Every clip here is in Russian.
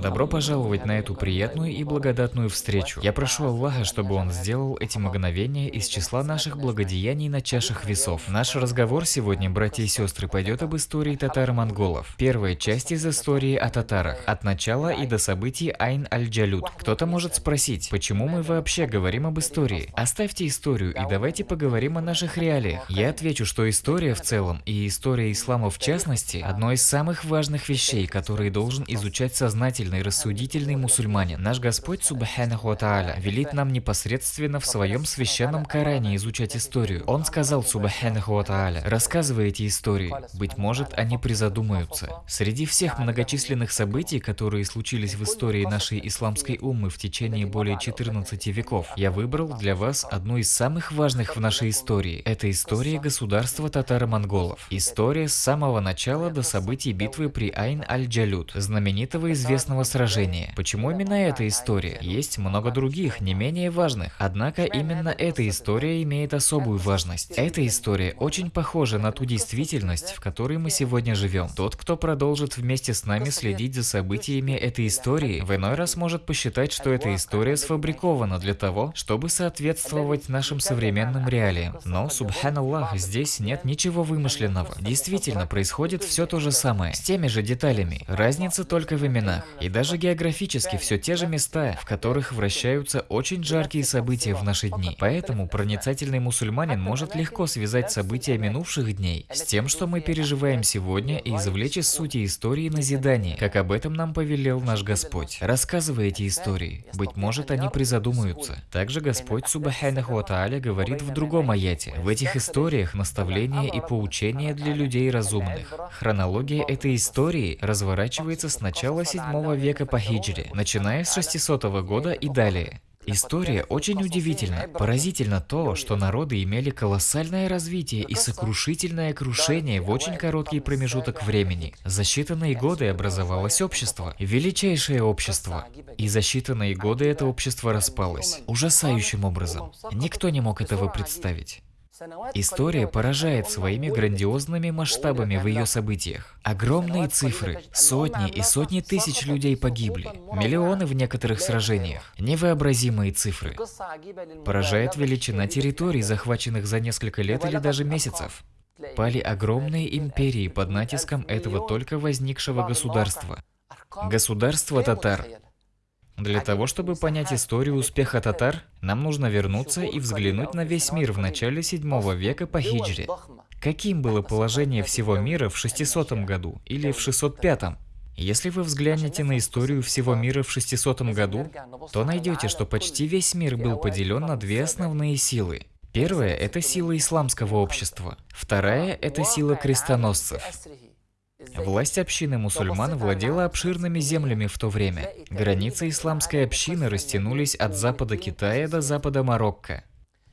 Добро пожаловать на эту приятную и благодатную встречу. Я прошу Аллаха, чтобы Он сделал эти мгновения из числа наших благодеяний на чашах весов. Наш разговор сегодня, братья и сестры, пойдет об истории татаро-монголов. Первая часть из истории о татарах. От начала и до событий Айн Аль-Джалют. Кто-то может спросить, почему мы вообще говорим об истории? Оставьте историю и давайте поговорим о наших реалиях. Я отвечу, что история в целом и история ислама в частности, одно из самых важных вещей, которые должен изучать сознательный, рассудительный мусульманин. Наш Господь, Субханаху Тааля, велит нам непосредственно в своем священном Коране изучать историю. Он сказал, Субханаху Тааля, рассказывайте истории, быть может, они призадумаются. Среди всех многочисленных событий, которые случились в истории нашей исламской уммы в течение более 14 веков, я выбрал для вас одну из самых важных в нашей истории. Это история государства татаро-монголов. История с самого начала до событий битвы при Айн-Аль-Джалют, знаменитого известного сражения. Почему именно эта история? Есть много других, не менее важных. Однако именно эта история имеет особую важность. Эта история очень похожа на ту действительность, в которой мы сегодня живем. Тот, кто продолжит вместе с нами следить за событиями этой истории, в иной раз может посчитать, что эта история сфабрикована для того, чтобы соответствовать нашим современным реалиям. Но, субханаллах, здесь нет ничего вымышленного. Действительно, происходит все то же самое, с теми же деталями. Разница только в именах. И даже географически все те же места, в которых вращаются очень жаркие события в наши дни. Поэтому проницательный мусульманин может легко связать события минувших дней с тем, что мы переживаем сегодня и извлечь из сути истории назидание, как об этом нам повелел наш Господь. Рассказывая эти истории, быть может они призадумаются. Также Господь Субханаху Тааля говорит в другом аяте. В этих историях наставления и поучения для людей разумных. Хронология этой истории разворачивается с начала 7 века по хиджре, начиная с 600 года и далее. История очень удивительна. Поразительно то, что народы имели колоссальное развитие и сокрушительное крушение в очень короткий промежуток времени. За считанные годы образовалось общество, величайшее общество. И за считанные годы это общество распалось. Ужасающим образом. Никто не мог этого представить. История поражает своими грандиозными масштабами в ее событиях. Огромные цифры, сотни и сотни тысяч людей погибли, миллионы в некоторых сражениях, невообразимые цифры. Поражает величина территорий, захваченных за несколько лет или даже месяцев. Пали огромные империи под натиском этого только возникшего государства. Государство татар для того, чтобы понять историю успеха татар, нам нужно вернуться и взглянуть на весь мир в начале 7 века по хиджре. Каким было положение всего мира в 600 году или в 605? Если вы взглянете на историю всего мира в 600 году, то найдете, что почти весь мир был поделен на две основные силы. Первая – это сила исламского общества. Вторая – это сила крестоносцев. Власть общины мусульман владела обширными землями в то время. Границы исламской общины растянулись от запада Китая до запада Марокко.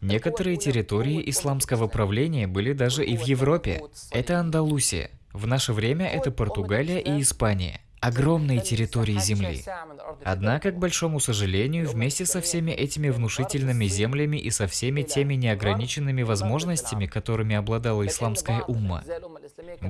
Некоторые территории исламского правления были даже и в Европе. Это Андалусия. В наше время это Португалия и Испания огромные территории земли. Однако, к большому сожалению, вместе со всеми этими внушительными землями и со всеми теми неограниченными возможностями, которыми обладала исламская умма,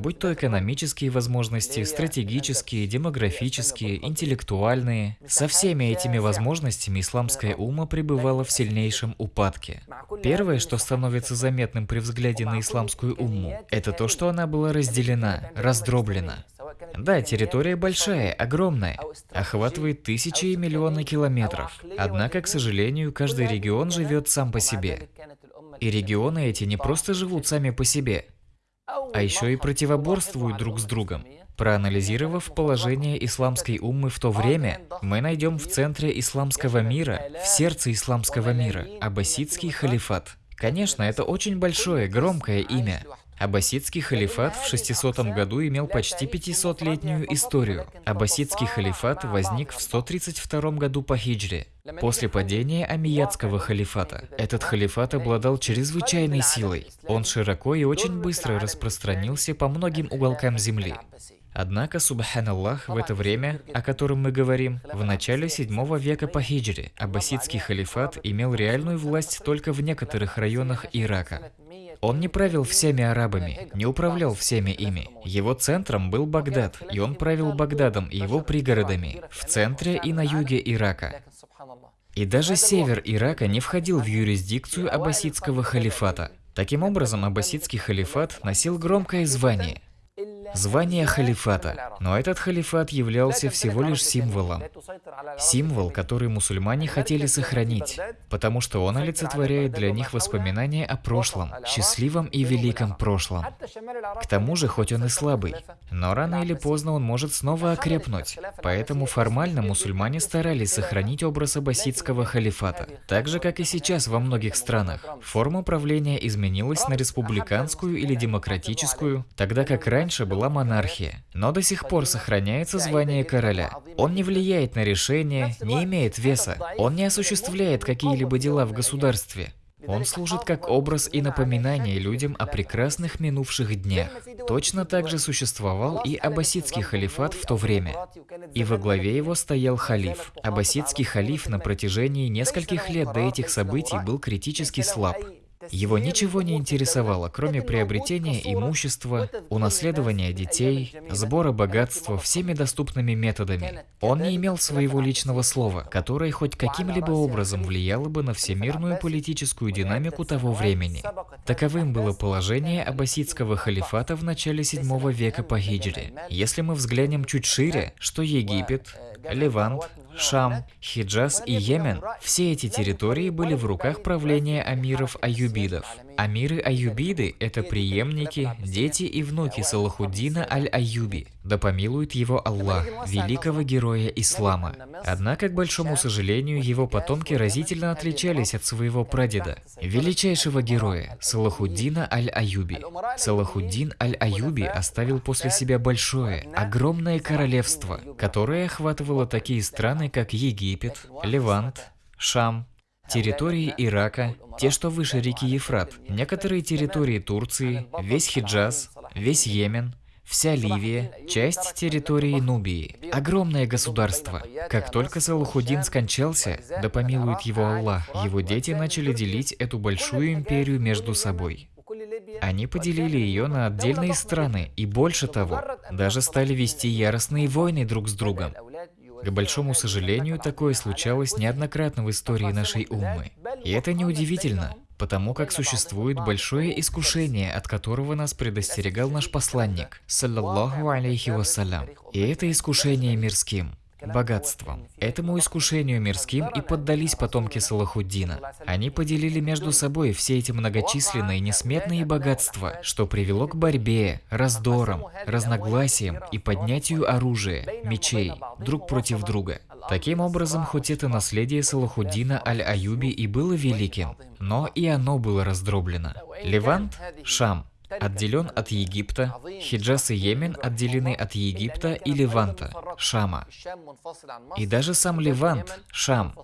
будь то экономические возможности, стратегические, демографические, интеллектуальные, со всеми этими возможностями исламская умма пребывала в сильнейшем упадке. Первое, что становится заметным при взгляде на исламскую умму, это то, что она была разделена, раздроблена. Да, территория большая, огромная, охватывает тысячи и миллионы километров. Однако, к сожалению, каждый регион живет сам по себе. И регионы эти не просто живут сами по себе, а еще и противоборствуют друг с другом. Проанализировав положение исламской уммы в то время, мы найдем в центре исламского мира, в сердце исламского мира, аббасидский халифат. Конечно, это очень большое, громкое имя, Аббасидский халифат в 600 году имел почти 500-летнюю историю. Аббасидский халифат возник в 132 году по хиджре, после падения Амиядского халифата. Этот халифат обладал чрезвычайной силой. Он широко и очень быстро распространился по многим уголкам земли. Однако, субханаллах, в это время, о котором мы говорим, в начале 7 века по хиджре, аббасидский халифат имел реальную власть только в некоторых районах Ирака. Он не правил всеми арабами, не управлял всеми ими. Его центром был Багдад, и он правил Багдадом и его пригородами, в центре и на юге Ирака. И даже север Ирака не входил в юрисдикцию аббасидского халифата. Таким образом, аббасидский халифат носил громкое звание – звание халифата. Но этот халифат являлся всего лишь символом. Символ, который мусульмане хотели сохранить, потому что он олицетворяет для них воспоминания о прошлом, счастливом и великом прошлом. К тому же, хоть он и слабый, но рано или поздно он может снова окрепнуть. Поэтому формально мусульмане старались сохранить образ аббасидского халифата. Так же, как и сейчас во многих странах. Форма правления изменилась на республиканскую или демократическую, тогда как раньше была монархия. Но до сих пор сохраняется звание короля. Он не влияет на решения, не имеет веса. Он не осуществляет какие-либо дела в государстве. Он служит как образ и напоминание людям о прекрасных минувших днях. Точно так же существовал и аббасидский халифат в то время. И во главе его стоял халиф. Аббасидский халиф на протяжении нескольких лет до этих событий был критически слаб. Его ничего не интересовало, кроме приобретения имущества, унаследования детей, сбора богатства всеми доступными методами. Он не имел своего личного слова, которое хоть каким-либо образом влияло бы на всемирную политическую динамику того времени. Таковым было положение аббасидского халифата в начале 7 века по хиджре. Если мы взглянем чуть шире, что Египет, Левант, Шам, Хиджаз и Йемен – все эти территории были в руках правления амиров-аюбидов. Амиры-аюбиды – это преемники, дети и внуки Салахуддина аль-Аюби, да помилует его Аллах, великого героя ислама. Однако, к большому сожалению, его потомки разительно отличались от своего прадеда, величайшего героя Салахуддина аль-Аюби. Салахуддин аль-Аюби оставил после себя большое, огромное королевство, которое охватывало такие страны, как Египет, Левант, Шам, территории Ирака, те, что выше реки Ефрат, некоторые территории Турции, весь Хиджаз, весь Йемен, вся Ливия, часть территории Нубии. Огромное государство. Как только Салахудин скончался, да помилует его Аллах, его дети начали делить эту большую империю между собой. Они поделили ее на отдельные страны и больше того, даже стали вести яростные войны друг с другом. К большому сожалению, такое случалось неоднократно в истории нашей уммы. И это неудивительно, потому как существует большое искушение, от которого нас предостерегал наш посланник, саллаллаху алейхи вассалям. И это искушение мирским – богатством. Этому искушению мирским и поддались потомки Салахуддина. Они поделили между собой все эти многочисленные несметные богатства, что привело к борьбе, раздорам, разногласиям и поднятию оружия, мечей, друг против друга. Таким образом, хоть это наследие Салахуддина Аль-Аюби и было великим, но и оно было раздроблено. Левант, Шам, отделен от Египта, Хиджаз и Йемен отделены от Египта и Леванта, Шама. И даже сам Левант, Шам,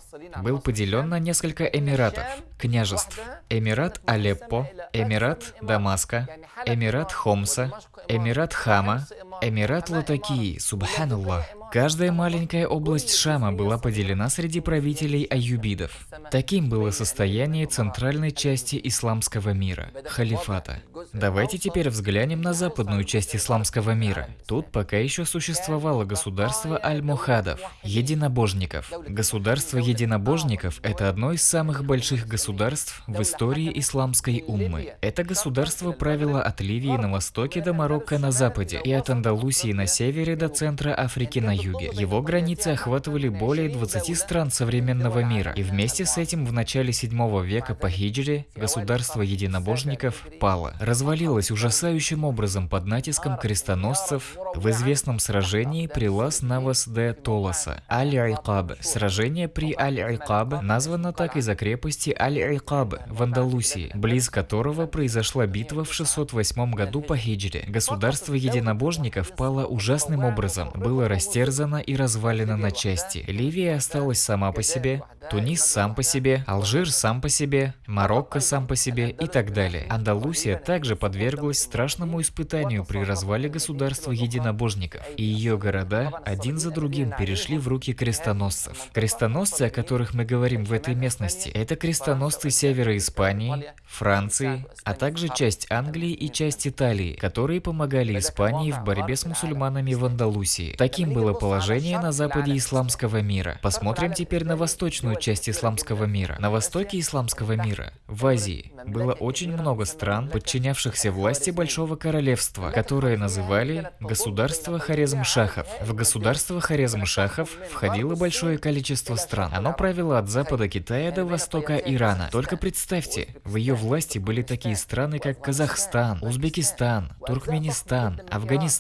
был поделен на несколько эмиратов, княжеств. Эмират Алеппо, Эмират Дамаска, Эмират Хомса, Эмират Хама, Эмират Латакии, Субханаллах. Каждая маленькая область Шама была поделена среди правителей аюбидов. Таким было состояние центральной части исламского мира – халифата. Давайте теперь взглянем на западную часть исламского мира. Тут пока еще существовало государство аль-Мухадов – единобожников. Государство единобожников – это одно из самых больших государств в истории исламской уммы. Это государство правило от Ливии на востоке до Марокко на западе и от Андалусии на севере до центра Африки на юге. Его границы охватывали более 20 стран современного мира, и вместе с этим в начале 7 века по хиджре государство единобожников пало, развалилось ужасающим образом под натиском крестоносцев в известном сражении при Лас-Навас де Толоса, Аль-Айкаб. Сражение при Аль-Айкаб названо так из-за крепости Аль-Айкаб в Андалусии, близ которого произошла битва в 608 году по хиджре. Государство единобожников пало ужасным образом, растерзано растерзана и развалена на части. Ливия осталась сама по себе, Тунис сам по себе, Алжир сам по себе, Марокко сам по себе и так далее. Андалусия также подверглась страшному испытанию при развале государства единобожников, и ее города один за другим перешли в руки крестоносцев. Крестоносцы, о которых мы говорим в этой местности, это крестоносцы севера Испании, Франции, а также часть Англии и часть Италии, которые помогали Испании в борьбе с мусульманами в Андалусии. Таким было положение на западе исламского мира. Посмотрим теперь на восточную часть исламского мира. На востоке исламского мира, в Азии, было очень много стран, подчинявшихся власти Большого Королевства, которые называли государство Хорезм-Шахов. В государство Хорезм-Шахов входило большое количество стран. Оно правило от запада Китая до востока Ирана. Только представьте, в ее власти были такие страны, как Казахстан, Узбекистан, Туркменистан, Афганистан,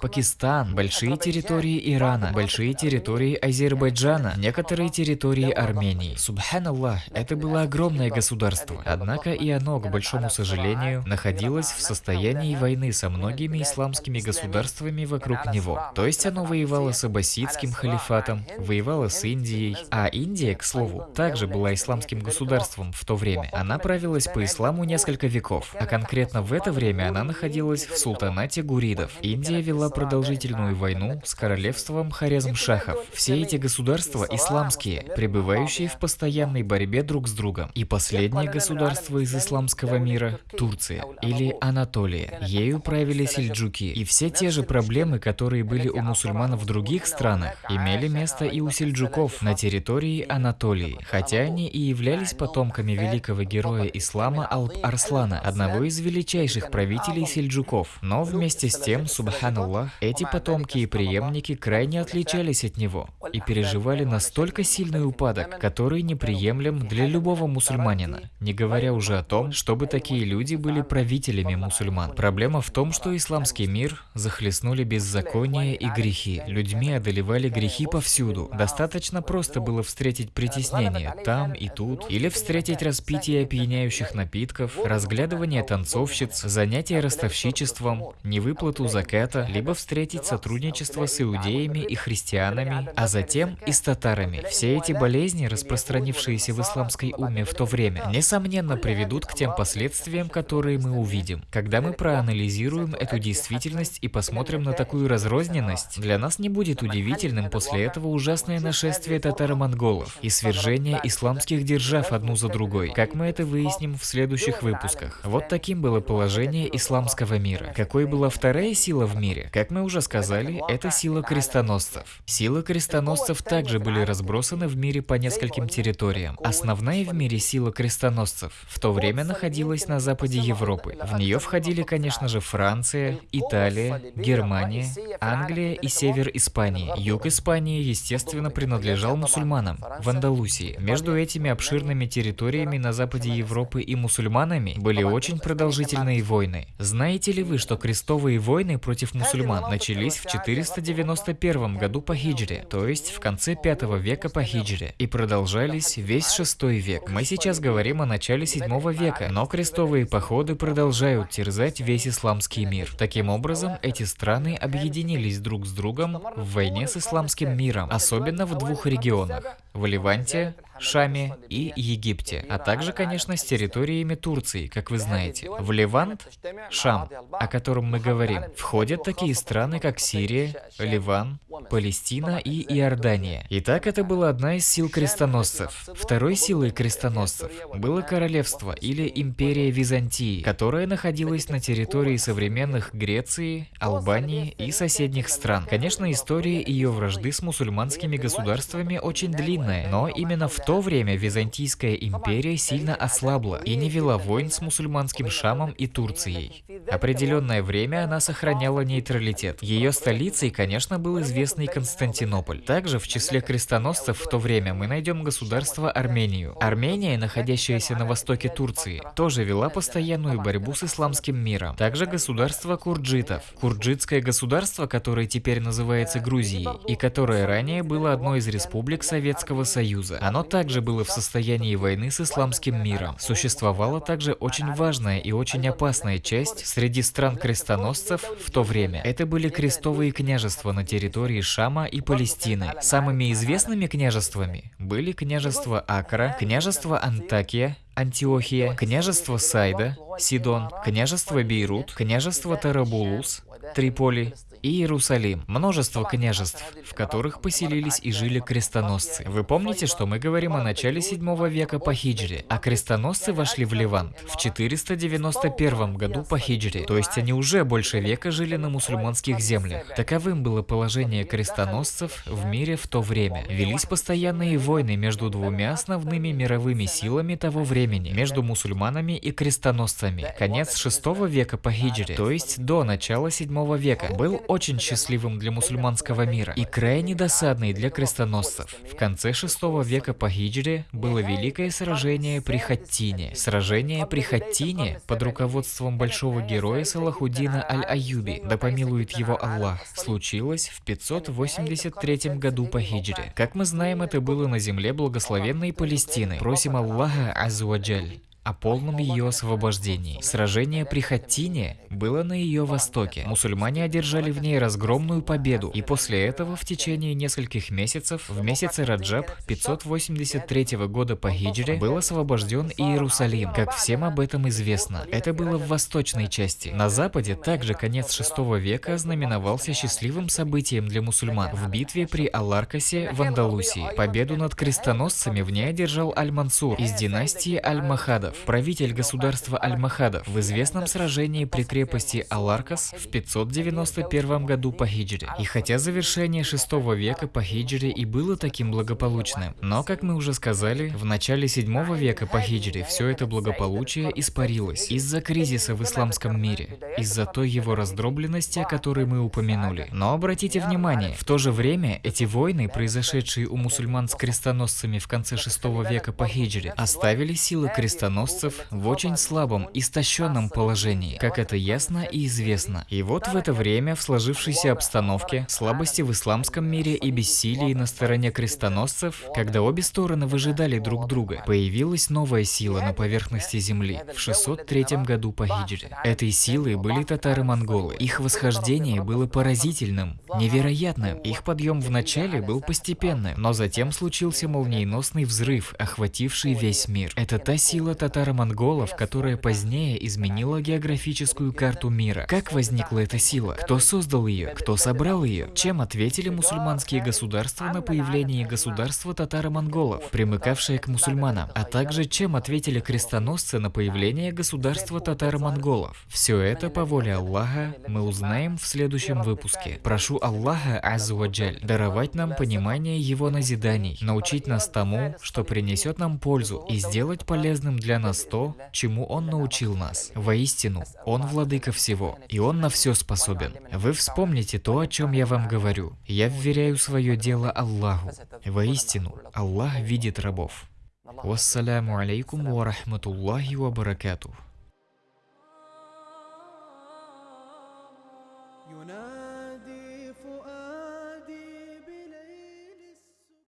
Пакистан, большие территории Ирана, большие территории Азербайджана, некоторые территории Армении. Субханаллах, это было огромное государство. Однако и оно, к большому сожалению, находилось в состоянии войны со многими исламскими государствами вокруг него. То есть оно воевало с аббасидским халифатом, воевало с Индией, а Индия, к слову, также была исламским государством в то время. Она правилась по исламу несколько веков, а конкретно в это время она находилась в султанате гуридов. Индия вела продолжительную войну с королевством Хорезм-Шахов. Все эти государства исламские, пребывающие в постоянной борьбе друг с другом. И последнее государство из исламского мира – Турция или Анатолия. Ею правили сельджуки. И все те же проблемы, которые были у мусульман в других странах, имели место и у сельджуков на территории Анатолии, хотя они и являлись потомками великого героя ислама Алп-Арслана, одного из величайших правителей сельджуков. Но вместе с тем, субханаллах, эти потомки и преемники крайне отличались от него и переживали настолько сильный упадок, который неприемлем для любого мусульманина, не говоря уже о том, чтобы такие люди были правителями мусульман. Проблема в том, что исламский мир захлестнули беззаконие и грехи. Людьми одолевали грехи повсюду. Достаточно просто было встретить притеснение там и тут, или встретить распитие опьяняющих напитков, разглядывание танцовщиц, занятие ростовщичеством, невыплату заката, либо встретить сотрудничество с иудеями и христианами, а затем и с татарами. Все эти болезни, распространившиеся в исламской уме в то время, несомненно приведут к тем последствиям, которые мы увидим. Когда мы проанализируем эту действительность и посмотрим на такую разрозненность, для нас не будет удивительным после этого ужасное нашествие татаро-монголов и свержение исламских держав одну за другой, как мы это выясним в следующих выпусках. Вот таким было положение исламского мира. Какой была вторая сила в мире? Как мы уже сказали, это сила крестоносцев. Силы крестоносцев также были разбросаны в мире по нескольким территориям. Основная в мире сила крестоносцев в то время находилась на западе Европы. В нее входили, конечно же, Франция, Италия, Германия, Англия и север Испании. Юг Испании, естественно, принадлежал мусульманам, в Андалусии. Между этими обширными территориями на западе Европы и мусульманами были очень продолжительные войны. Знаете ли вы, что крестовые войны против мусульман начались в 491 году по хиджре, то есть в конце 5 века по хиджре, и продолжались весь 6 век. Мы сейчас говорим о начале 7 века, но крестовые походы продолжают терзать весь исламский мир. Таким образом, эти страны объединились друг с другом в войне с исламским миром, особенно в двух регионах – в Ливанте Шаме и Египте, а также, конечно, с территориями Турции, как вы знаете. В Ливант, Шам, о котором мы говорим, входят такие страны, как Сирия, Ливан, Палестина и Иордания. Итак, это была одна из сил крестоносцев. Второй силой крестоносцев было королевство или империя Византии, которая находилась на территории современных Греции, Албании и соседних стран. Конечно, история ее вражды с мусульманскими государствами очень длинная, но именно в то время Византийская империя сильно ослабла и не вела войн с мусульманским Шамом и Турцией. Определенное время она сохраняла нейтралитет. Ее столицей, конечно, был известный Константинополь. Также в числе крестоносцев в то время мы найдем государство Армению. Армения, находящаяся на востоке Турции, тоже вела постоянную борьбу с исламским миром. Также государство курджитов. Курджитское государство, которое теперь называется Грузией, и которое ранее было одной из республик Советского Союза. Оно также было в состоянии войны с исламским миром. Существовала также очень важная и очень опасная часть среди стран крестоносцев в то время это были крестовые княжества на территории Шама и Палестины. Самыми известными княжествами были княжество Акра, княжество Антакия, Антиохия, княжество Сайда, Сидон, княжество Бейрут, княжество Тарабулус, Триполи и Иерусалим, множество княжеств, в которых поселились и жили крестоносцы. Вы помните, что мы говорим о начале 7 века по хиджре, а крестоносцы вошли в Ливант в 491 году по хиджре, то есть они уже больше века жили на мусульманских землях. Таковым было положение крестоносцев в мире в то время. Велись постоянные войны между двумя основными мировыми силами того времени, между мусульманами и крестоносцами. Конец 6 века по хиджре, то есть до начала 7 века, был очень счастливым для мусульманского мира и крайне досадный для крестоносцев. В конце VI века по хиджре было великое сражение при Хаттине. Сражение при Хаттине под руководством большого героя Салахудина Аль-Аюби, да помилует его Аллах, случилось в 583 году по хиджре. Как мы знаем, это было на земле благословенной Палестины. Просим Аллаха Азуаджаль о полном ее освобождении. Сражение при Хаттине было на ее востоке. Мусульмане одержали в ней разгромную победу, и после этого в течение нескольких месяцев, в месяце Раджаб 583 года по хиджре, был освобожден Иерусалим. Как всем об этом известно, это было в восточной части. На западе также конец 6 века ознаменовался счастливым событием для мусульман. В битве при Аларкасе в Андалусии победу над крестоносцами в ней одержал Аль-Мансур из династии Аль-Махадов правитель государства Аль-Махадов, в известном сражении при крепости Аларкас в 591 году по хиджре. И хотя завершение 6 века по хиджре и было таким благополучным, но, как мы уже сказали, в начале 7 века по хиджре все это благополучие испарилось из-за кризиса в исламском мире, из-за той его раздробленности, о которой мы упомянули. Но обратите внимание, в то же время эти войны, произошедшие у мусульман с крестоносцами в конце 6 века по хиджре, оставили силы крестоносцев крестоносцев в очень слабом, истощенном положении, как это ясно и известно. И вот в это время, в сложившейся обстановке, слабости в исламском мире и бессилии на стороне крестоносцев, когда обе стороны выжидали друг друга, появилась новая сила на поверхности земли в 603 году по хиджре. Этой силой были татары-монголы. Их восхождение было поразительным, невероятным. Их подъем вначале был постепенным, но затем случился молниеносный взрыв, охвативший весь мир. Это та сила татар татаро-монголов, которая позднее изменила географическую карту мира. Как возникла эта сила? Кто создал ее? Кто собрал ее? Чем ответили мусульманские государства на появление государства татаро-монголов, примыкавшее к мусульманам? А также чем ответили крестоносцы на появление государства татаро-монголов? Все это по воле Аллаха мы узнаем в следующем выпуске. Прошу Аллаха Аззаваджаль даровать нам понимание Его назиданий, научить нас тому, что принесет нам пользу и сделать полезным для нас то, чему Он научил нас. Воистину, Он владыка всего, и Он на все способен. Вы вспомните то, о чем я вам говорю. Я вверяю свое дело Аллаху. Воистину, Аллах видит рабов. Вассаляму алейкум ва рахматуллахи ва баракатух.